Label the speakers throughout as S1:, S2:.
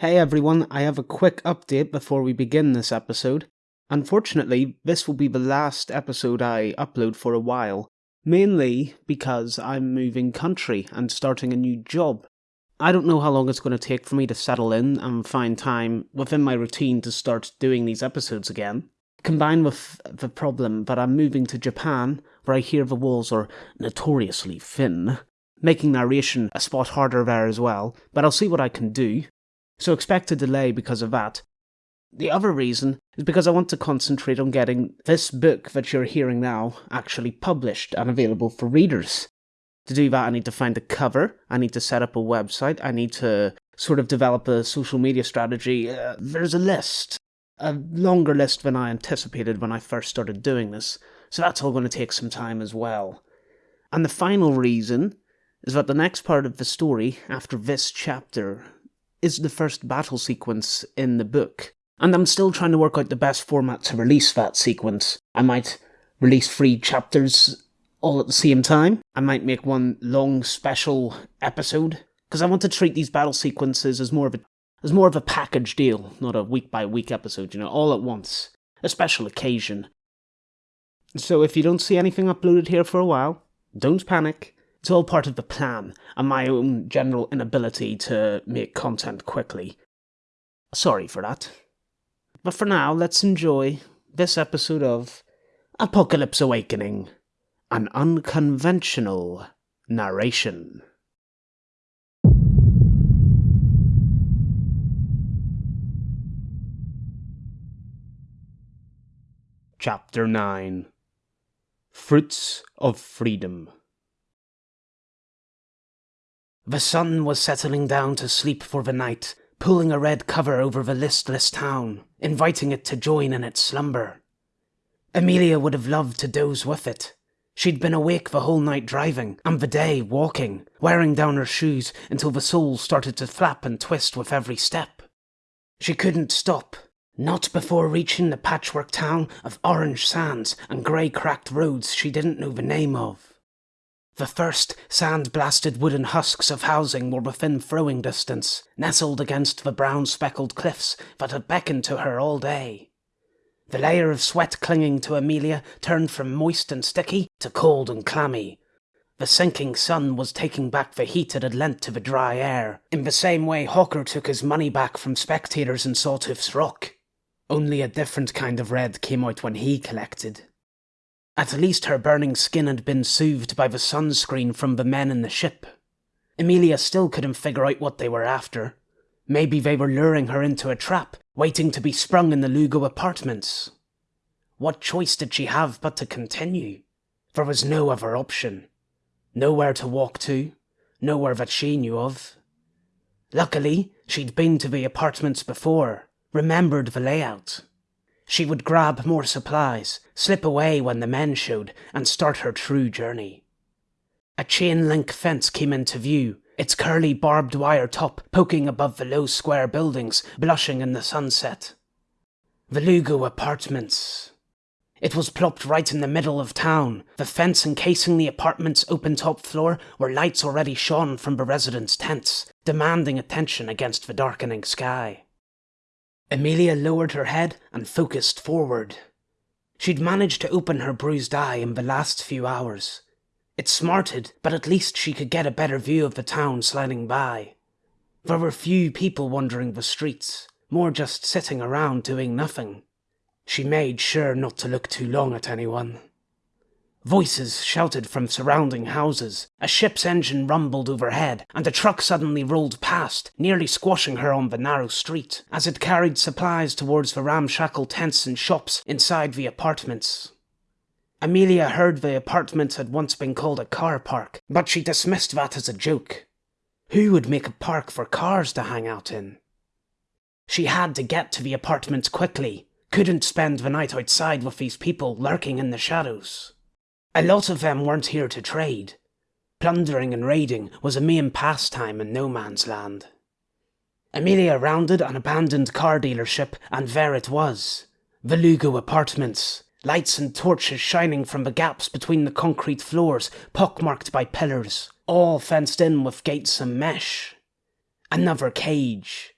S1: Hey everyone, I have a quick update before we begin this episode. Unfortunately, this will be the last episode I upload for a while, mainly because I'm moving country and starting a new job. I don't know how long it's going to take for me to settle in and find time within my routine to start doing these episodes again. Combined with the problem that I'm moving to Japan, where I hear the walls are notoriously thin, making narration a spot harder there as well, but I'll see what I can do so expect a delay because of that. The other reason is because I want to concentrate on getting this book that you're hearing now actually published and available for readers. To do that, I need to find a cover, I need to set up a website, I need to sort of develop a social media strategy. Uh, there's a list, a longer list than I anticipated when I first started doing this, so that's all going to take some time as well. And the final reason is that the next part of the story, after this chapter, is the first battle sequence in the book. And I'm still trying to work out the best format to release that sequence. I might release three chapters all at the same time. I might make one long special episode because I want to treat these battle sequences as more of a as more of a package deal, not a week by week episode, you know, all at once. A special occasion. So if you don't see anything uploaded here for a while, don't panic. It's all part of the plan, and my own general inability to make content quickly. Sorry for that. But for now, let's enjoy this episode of Apocalypse Awakening An Unconventional Narration. Chapter 9 Fruits of Freedom the sun was settling down to sleep for the night, pulling a red cover over the listless town, inviting it to join in its slumber. Amelia would have loved to doze with it. She'd been awake the whole night driving, and the day walking, wearing down her shoes until the soles started to flap and twist with every step. She couldn't stop, not before reaching the patchwork town of orange sands and grey cracked roads she didn't know the name of. The first sand-blasted wooden husks of housing were within throwing distance, nestled against the brown speckled cliffs that had beckoned to her all day. The layer of sweat clinging to Amelia turned from moist and sticky to cold and clammy. The sinking sun was taking back the heat it had lent to the dry air, in the same way Hawker took his money back from spectators in Sawtooth's Rock. Only a different kind of red came out when he collected. At least her burning skin had been soothed by the sunscreen from the men in the ship. Amelia still couldn't figure out what they were after. Maybe they were luring her into a trap, waiting to be sprung in the Lugo apartments. What choice did she have but to continue? There was no other option. Nowhere to walk to, nowhere that she knew of. Luckily, she'd been to the apartments before, remembered the layout. She would grab more supplies, slip away when the men showed, and start her true journey. A chain link fence came into view, its curly barbed wire top poking above the low square buildings, blushing in the sunset. The Lugo Apartments. It was plopped right in the middle of town, the fence encasing the apartment's open top floor where lights already shone from the residents' tents, demanding attention against the darkening sky. Amelia lowered her head and focused forward. She'd managed to open her bruised eye in the last few hours. It smarted, but at least she could get a better view of the town sliding by. There were few people wandering the streets, more just sitting around doing nothing. She made sure not to look too long at anyone. Voices shouted from surrounding houses, a ship's engine rumbled overhead, and a truck suddenly rolled past, nearly squashing her on the narrow street, as it carried supplies towards the ramshackle tents and shops inside the apartments. Amelia heard the apartments had once been called a car park, but she dismissed that as a joke. Who would make a park for cars to hang out in? She had to get to the apartments quickly, couldn't spend the night outside with these people lurking in the shadows. A lot of them weren't here to trade. Plundering and raiding was a main pastime in no man's land. Amelia rounded an abandoned car dealership, and there it was. The Lugo Apartments. Lights and torches shining from the gaps between the concrete floors, pockmarked by pillars, all fenced in with gates and mesh. Another cage.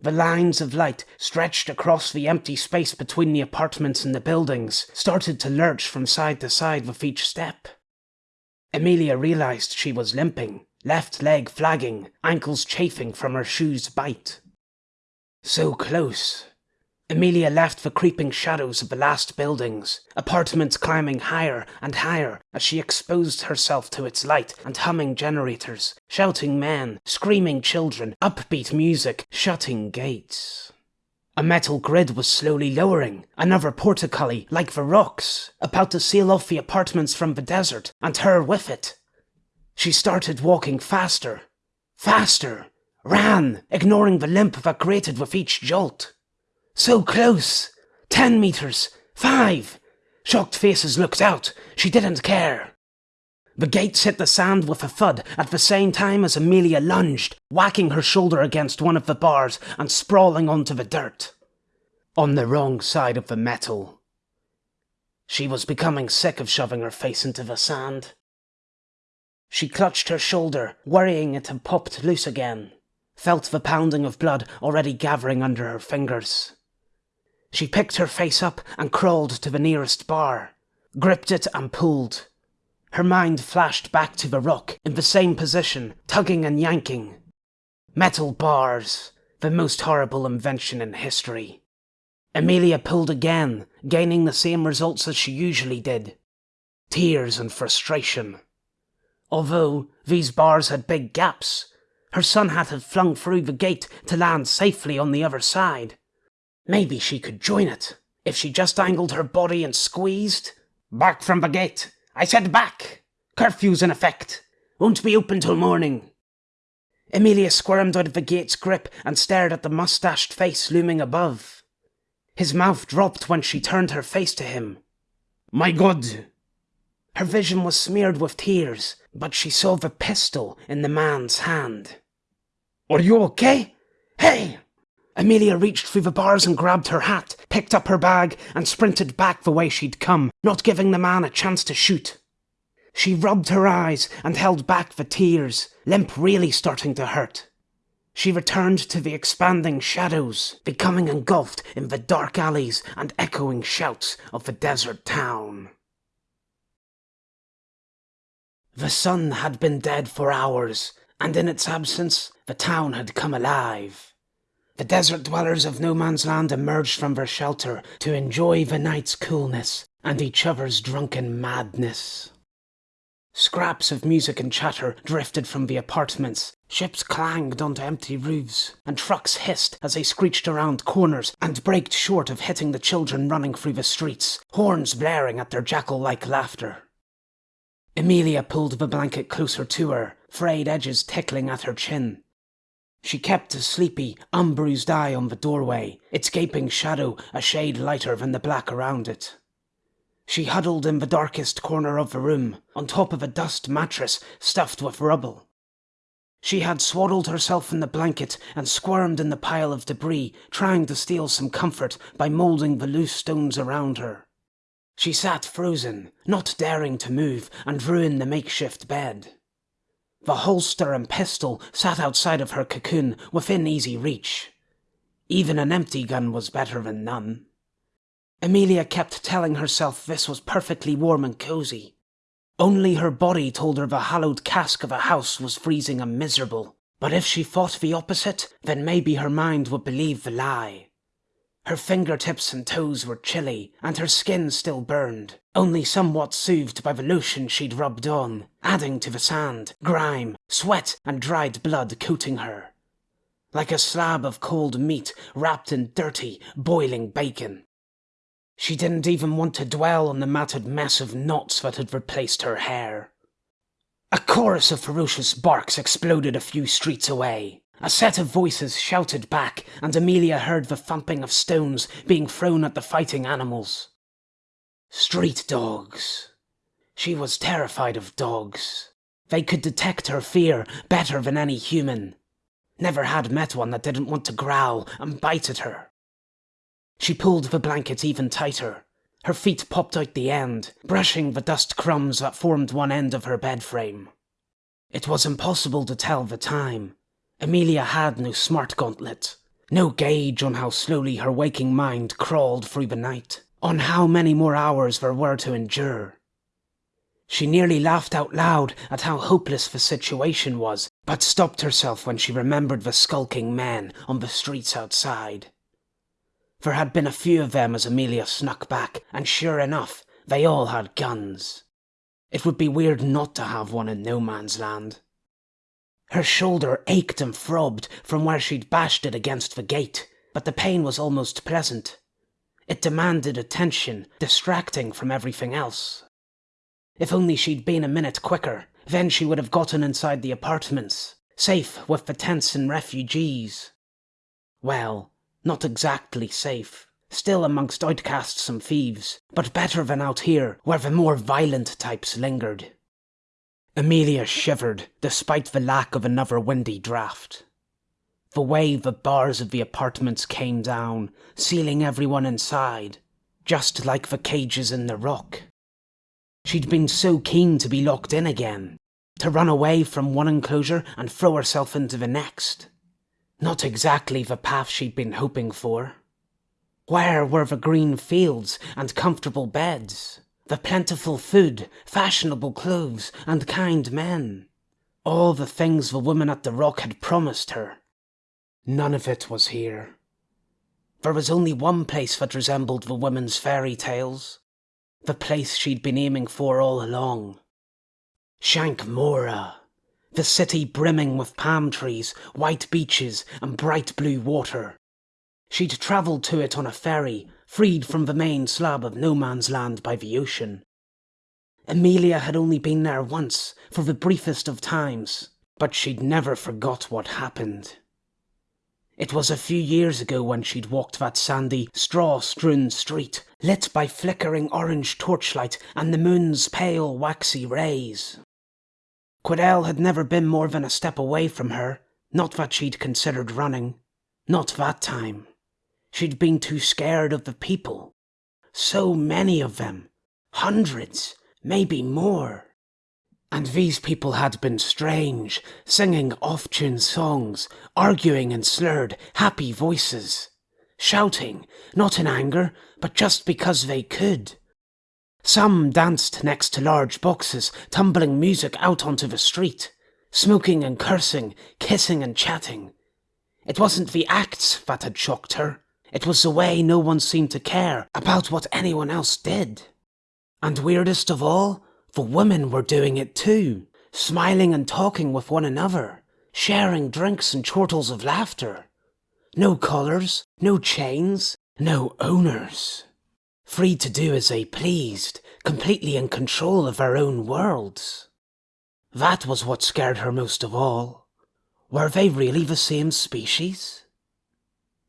S1: The lines of light stretched across the empty space between the apartments and the buildings started to lurch from side to side with each step. Amelia realized she was limping, left leg flagging, ankles chafing from her shoes' bite. So close. Amelia left the creeping shadows of the last buildings, apartments climbing higher and higher as she exposed herself to its light and humming generators, shouting men, screaming children, upbeat music, shutting gates. A metal grid was slowly lowering, another portcullis, like the rocks, about to seal off the apartments from the desert, and her with it. She started walking faster, faster, ran, ignoring the limp that grated with each jolt. So close! Ten meters! Five! Shocked faces looked out. She didn't care. The gates hit the sand with a thud at the same time as Amelia lunged, whacking her shoulder against one of the bars and sprawling onto the dirt. On the wrong side of the metal. She was becoming sick of shoving her face into the sand. She clutched her shoulder, worrying it had popped loose again. Felt the pounding of blood already gathering under her fingers. She picked her face up and crawled to the nearest bar, gripped it and pulled. Her mind flashed back to the rock in the same position, tugging and yanking. Metal bars, the most horrible invention in history. Amelia pulled again, gaining the same results as she usually did. Tears and frustration. Although these bars had big gaps, her son had had flung through the gate to land safely on the other side. Maybe she could join it, if she just angled her body and squeezed. Back from the gate! I said back! Curfew's in effect! Won't be open till morning! Amelia squirmed out of the gate's grip and stared at the mustached face looming above. His mouth dropped when she turned her face to him. My God! Her vision was smeared with tears, but she saw the pistol in the man's hand. Are you okay? Hey! Amelia reached through the bars and grabbed her hat, picked up her bag, and sprinted back the way she'd come, not giving the man a chance to shoot. She rubbed her eyes and held back the tears, limp really starting to hurt. She returned to the expanding shadows, becoming engulfed in the dark alleys and echoing shouts of the desert town. The sun had been dead for hours, and in its absence, the town had come alive. The desert dwellers of No Man's Land emerged from their shelter to enjoy the night's coolness and each other's drunken madness. Scraps of music and chatter drifted from the apartments. Ships clanged onto empty roofs, and trucks hissed as they screeched around corners and braked short of hitting the children running through the streets, horns blaring at their jackal like laughter. Amelia pulled the blanket closer to her, frayed edges tickling at her chin. She kept a sleepy, unbruised eye on the doorway, its gaping shadow a shade lighter than the black around it. She huddled in the darkest corner of the room, on top of a dust mattress stuffed with rubble. She had swaddled herself in the blanket and squirmed in the pile of debris, trying to steal some comfort by moulding the loose stones around her. She sat frozen, not daring to move and ruin the makeshift bed. The holster and pistol sat outside of her cocoon, within easy reach. Even an empty gun was better than none. Amelia kept telling herself this was perfectly warm and cozy. Only her body told her the hallowed cask of a house was freezing and miserable. But if she thought the opposite, then maybe her mind would believe the lie. Her fingertips and toes were chilly, and her skin still burned, only somewhat soothed by the lotion she'd rubbed on, adding to the sand, grime, sweat, and dried blood coating her. Like a slab of cold meat wrapped in dirty, boiling bacon. She didn't even want to dwell on the matted mess of knots that had replaced her hair. A chorus of ferocious barks exploded a few streets away. A set of voices shouted back, and Amelia heard the thumping of stones being thrown at the fighting animals. Street dogs. She was terrified of dogs. They could detect her fear better than any human. Never had met one that didn't want to growl and bite at her. She pulled the blanket even tighter. Her feet popped out the end, brushing the dust crumbs that formed one end of her bed frame. It was impossible to tell the time, Amelia had no smart gauntlet. No gauge on how slowly her waking mind crawled through the night, on how many more hours there were to endure. She nearly laughed out loud at how hopeless the situation was, but stopped herself when she remembered the skulking men on the streets outside. There had been a few of them as Amelia snuck back, and sure enough, they all had guns. It would be weird not to have one in no man's land. Her shoulder ached and throbbed from where she'd bashed it against the gate, but the pain was almost pleasant. It demanded attention, distracting from everything else. If only she'd been a minute quicker, then she would have gotten inside the apartments, safe with the tents and refugees. Well, not exactly safe. Still amongst outcasts and thieves, but better than out here, where the more violent types lingered. Amelia shivered, despite the lack of another windy draught. The way the bars of the apartments came down, sealing everyone inside, just like the cages in the rock. She'd been so keen to be locked in again, to run away from one enclosure and throw herself into the next. Not exactly the path she'd been hoping for. Where were the green fields and comfortable beds? The plentiful food, fashionable clothes, and kind men? All the things the woman at the rock had promised her. None of it was here. There was only one place that resembled the woman's fairy tales the place she'd been aiming for all along. Shankmora, the city brimming with palm trees, white beaches, and bright blue water. She'd travelled to it on a ferry, freed from the main slab of no man's land by the ocean. Amelia had only been there once, for the briefest of times, but she'd never forgot what happened. It was a few years ago when she'd walked that sandy, straw-strewn street, lit by flickering orange torchlight and the moon's pale, waxy rays. Quidel had never been more than a step away from her, not that she'd considered running. Not that time. She'd been too scared of the people. So many of them. Hundreds, maybe more. And these people had been strange, singing off-tune songs, arguing in slurred, happy voices, shouting, not in anger, but just because they could. Some danced next to large boxes, tumbling music out onto the street, smoking and cursing, kissing and chatting. It wasn't the acts that had shocked her, it was the way no one seemed to care about what anyone else did. And weirdest of all, the women were doing it too, smiling and talking with one another, sharing drinks and chortles of laughter. No collars, no chains, no owners. Free to do as they pleased, completely in control of their own worlds. That was what scared her most of all. Were they really the same species?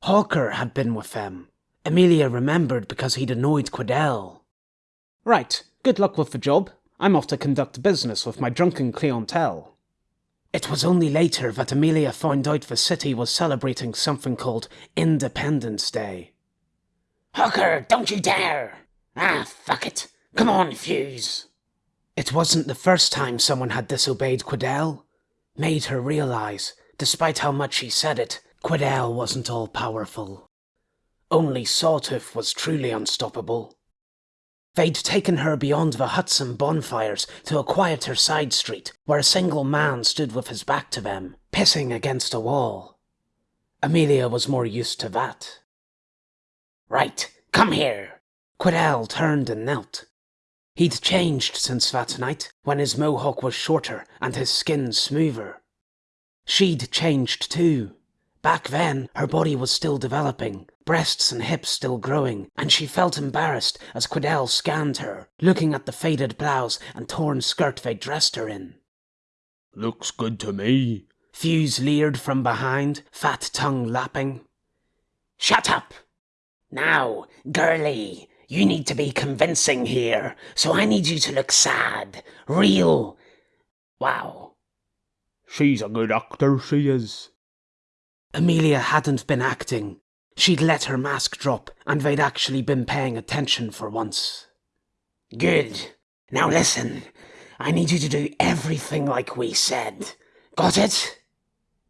S1: Hawker had been with them. Amelia remembered because he'd annoyed Quidel.
S2: Right, good luck with the job. I'm off to conduct business with my drunken clientele.
S1: It was only later that Amelia found out the city was celebrating something called Independence Day.
S3: Hawker, don't you dare! Ah, fuck it. Come on, Fuse.
S1: It wasn't the first time someone had disobeyed Quidel. Made her realize, despite how much she said it, Quidel wasn't all powerful. Only Sawtooth was truly unstoppable. They'd taken her beyond the huts and bonfires to a quieter side street where a single man stood with his back to them, pissing against a wall. Amelia was more used to that.
S3: Right, come here.
S1: Quidel turned and knelt. He'd changed since that night, when his mohawk was shorter and his skin smoother. She'd changed too. Back then, her body was still developing, breasts and hips still growing, and she felt embarrassed as Quidel scanned her, looking at the faded blouse and torn skirt they dressed her in.
S4: Looks good to me.
S1: Fuse leered from behind, fat tongue lapping.
S3: Shut up! Now, girlie, you need to be convincing here, so I need you to look sad, real. Wow.
S4: She's a good actor, she is.
S1: Amelia hadn't been acting. She'd let her mask drop, and they'd actually been paying attention for once.
S3: Good. Now listen. I need you to do everything like we said. Got it?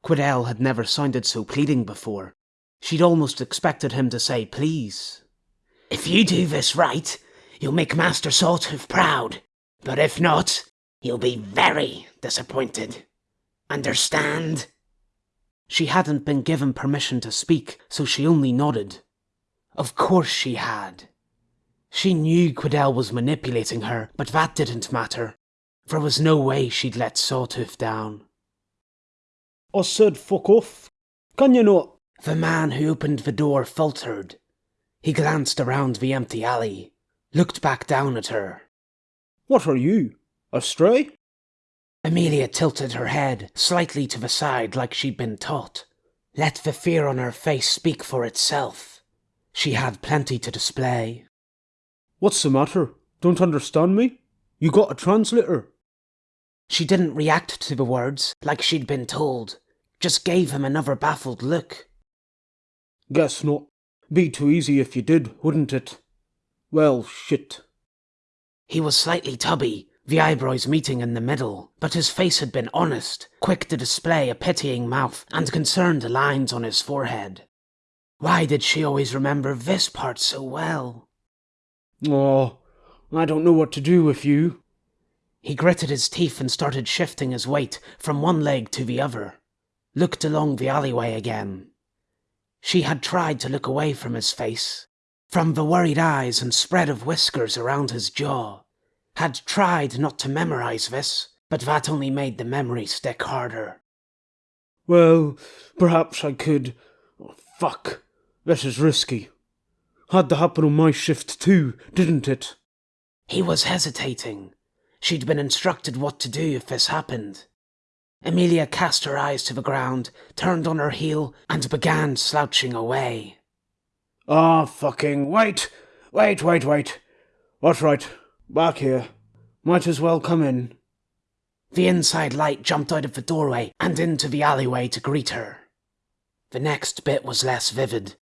S1: Quidel had never sounded so pleading before. She'd almost expected him to say please.
S3: If you do this right, you'll make Master Sawtooth proud. But if not, he'll be very disappointed. Understand?
S1: She hadn't been given permission to speak, so she only nodded. Of course she had. She knew Quidel was manipulating her, but that didn't matter. There was no way she'd let Sawtooth down.
S2: I said fuck off. Can you not?
S1: The man who opened the door faltered. He glanced around the empty alley, looked back down at her.
S2: What are you? A stray?
S1: Amelia tilted her head slightly to the side like she'd been taught. Let the fear on her face speak for itself. She had plenty to display.
S2: What's the matter? Don't understand me? You got a translator?
S1: She didn't react to the words like she'd been told, just gave him another baffled look.
S2: Guess not. Be too easy if you did, wouldn't it? Well, shit.
S1: He was slightly tubby, the eyebrows meeting in the middle, but his face had been honest, quick to display a pitying mouth and concerned lines on his forehead. Why did she always remember this part so well?
S2: Oh, I don't know what to do with you.
S1: He gritted his teeth and started shifting his weight from one leg to the other. Looked along the alleyway again. She had tried to look away from his face, from the worried eyes and spread of whiskers around his jaw. Had tried not to memorize this, but that only made the memory stick harder.
S2: Well, perhaps I could. Oh, fuck. This is risky. Had to happen on my shift too, didn't it?
S1: He was hesitating. She'd been instructed what to do if this happened. Amelia cast her eyes to the ground, turned on her heel, and began slouching away.
S2: Ah, fucking wait! Wait, wait, wait. That's right. Back here. Might as well come in.
S1: The inside light jumped out of the doorway and into the alleyway to greet her. The next bit was less vivid.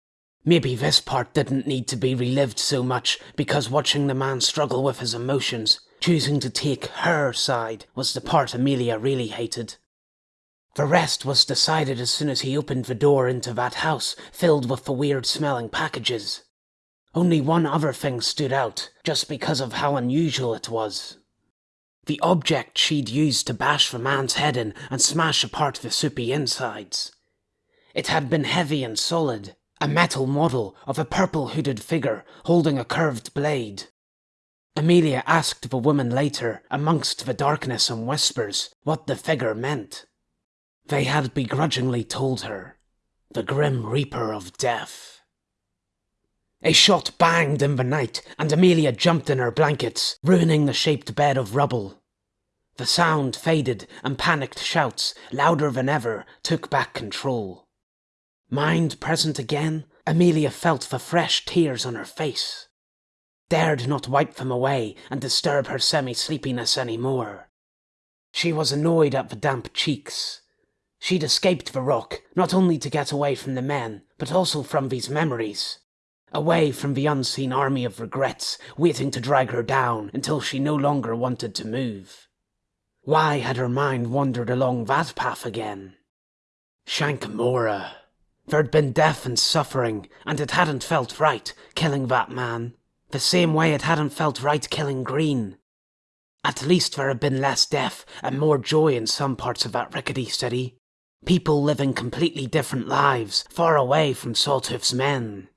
S1: Maybe this part didn't need to be relived so much because watching the man struggle with his emotions, choosing to take her side, was the part Amelia really hated. The rest was decided as soon as he opened the door into that house filled with the weird smelling packages. Only one other thing stood out, just because of how unusual it was. The object she'd used to bash the man's head in and smash apart the soupy insides. It had been heavy and solid, a metal model of a purple hooded figure holding a curved blade. Amelia asked the woman later, amongst the darkness and whispers, what the figure meant. They had begrudgingly told her, the Grim Reaper of Death. A shot banged in the night, and Amelia jumped in her blankets, ruining the shaped bed of rubble. The sound faded, and panicked shouts, louder than ever, took back control. Mind present again, Amelia felt the fresh tears on her face. Dared not wipe them away and disturb her semi sleepiness any more. She was annoyed at the damp cheeks, She'd escaped the rock, not only to get away from the men, but also from these memories. Away from the unseen army of regrets, waiting to drag her down until she no longer wanted to move. Why had her mind wandered along that path again? Shankamora. There'd been death and suffering, and it hadn't felt right killing that man, the same way it hadn't felt right killing Green. At least there had been less death and more joy in some parts of that rickety city. People living completely different lives, far away from Sawtooth's men.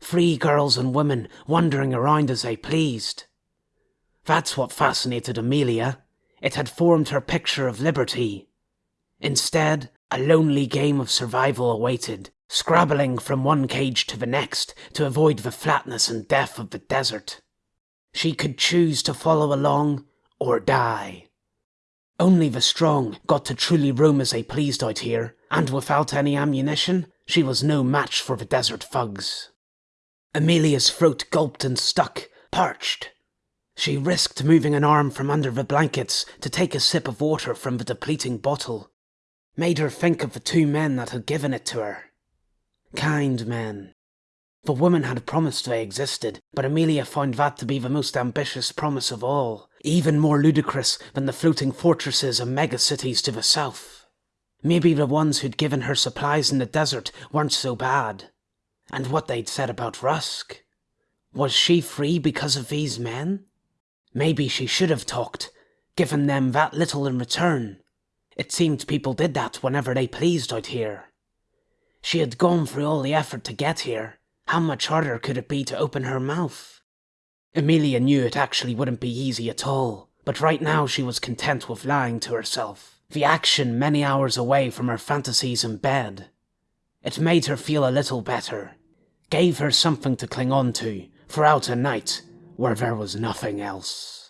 S1: Free girls and women wandering around as they pleased. That's what fascinated Amelia. It had formed her picture of liberty. Instead, a lonely game of survival awaited, scrabbling from one cage to the next to avoid the flatness and death of the desert. She could choose to follow along or die. Only the strong got to truly roam as they pleased out here, and without any ammunition, she was no match for the desert thugs. Amelia's throat gulped and stuck, parched. She risked moving an arm from under the blankets to take a sip of water from the depleting bottle. Made her think of the two men that had given it to her. Kind men. The woman had promised they existed, but Amelia found that to be the most ambitious promise of all, even more ludicrous than the floating fortresses and megacities to the south. Maybe the ones who'd given her supplies in the desert weren't so bad. And what they'd said about Rusk. Was she free because of these men? Maybe she should have talked, given them that little in return. It seemed people did that whenever they pleased out here. She had gone through all the effort to get here. How much harder could it be to open her mouth? Amelia knew it actually wouldn't be easy at all, but right now she was content with lying to herself. The action many hours away from her fantasies in bed. It made her feel a little better, gave her something to cling on to throughout a night where there was nothing else.